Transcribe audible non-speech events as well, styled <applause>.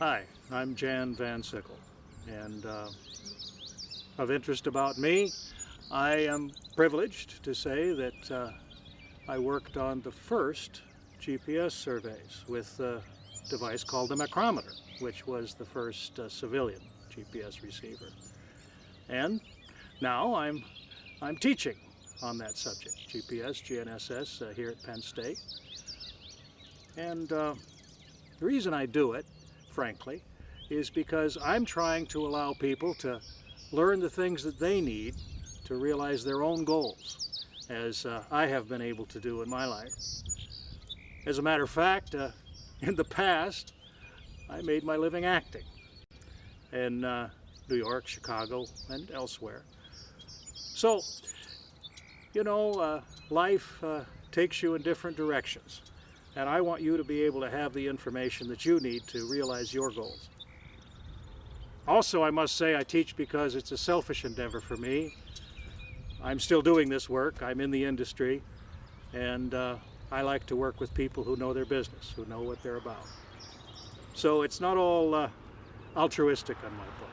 Hi, I'm Jan Van Sickle, and uh, of interest about me, I am privileged to say that uh, I worked on the first GPS surveys with a device called the Macrometer, which was the first uh, civilian GPS receiver. And now I'm, I'm teaching on that subject, GPS, GNSS, uh, here at Penn State. And uh, the reason I do it, frankly, is because I'm trying to allow people to learn the things that they need to realize their own goals, as uh, I have been able to do in my life. As a matter of fact, uh, <laughs> in the past, I made my living acting in uh, New York, Chicago, and elsewhere. So, you know, uh, life uh, takes you in different directions. And I want you to be able to have the information that you need to realize your goals. Also, I must say I teach because it's a selfish endeavor for me. I'm still doing this work. I'm in the industry. And uh, I like to work with people who know their business, who know what they're about. So it's not all uh, altruistic on my part.